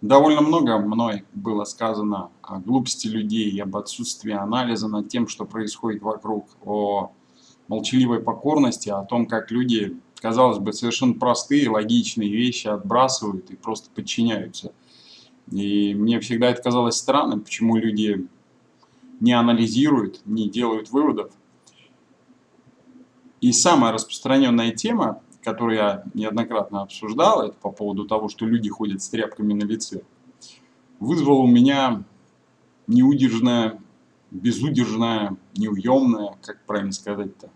Довольно много мной было сказано о глупости людей, об отсутствии анализа над тем, что происходит вокруг, о молчаливой покорности, о том, как люди, казалось бы, совершенно простые, логичные вещи отбрасывают и просто подчиняются. И мне всегда это казалось странным, почему люди не анализируют, не делают выводов. И самая распространенная тема который я неоднократно обсуждал, это по поводу того, что люди ходят с тряпками на лице, вызвало у меня неудержное, безудержное, неуемное, как правильно сказать-то,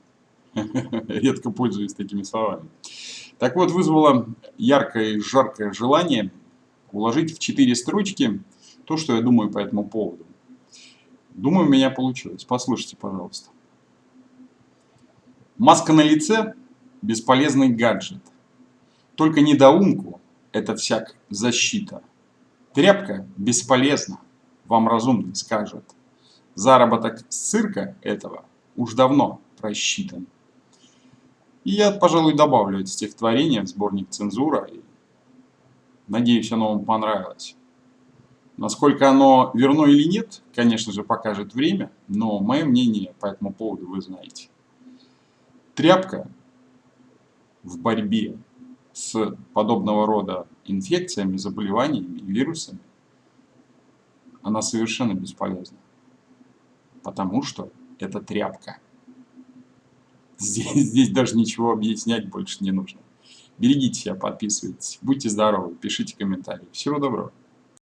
редко пользуюсь такими словами. Так вот, вызвало яркое и жаркое желание уложить в четыре строчки то, что я думаю по этому поводу. Думаю, у меня получилось. Послушайте, пожалуйста. Маска на лице бесполезный гаджет. Только недоумку это всяк защита. Тряпка бесполезна, вам разумный скажет. Заработок с цирка этого уж давно просчитан. И я, пожалуй, добавлю это стихотворение в сборник «Цензура». Надеюсь, оно вам понравилось. Насколько оно верно или нет, конечно же, покажет время, но мое мнение по этому поводу вы знаете. Тряпка в борьбе с подобного рода инфекциями, заболеваниями, вирусами, она совершенно бесполезна. Потому что это тряпка. Здесь, здесь даже ничего объяснять больше не нужно. Берегите себя, подписывайтесь, будьте здоровы, пишите комментарии. Всего доброго.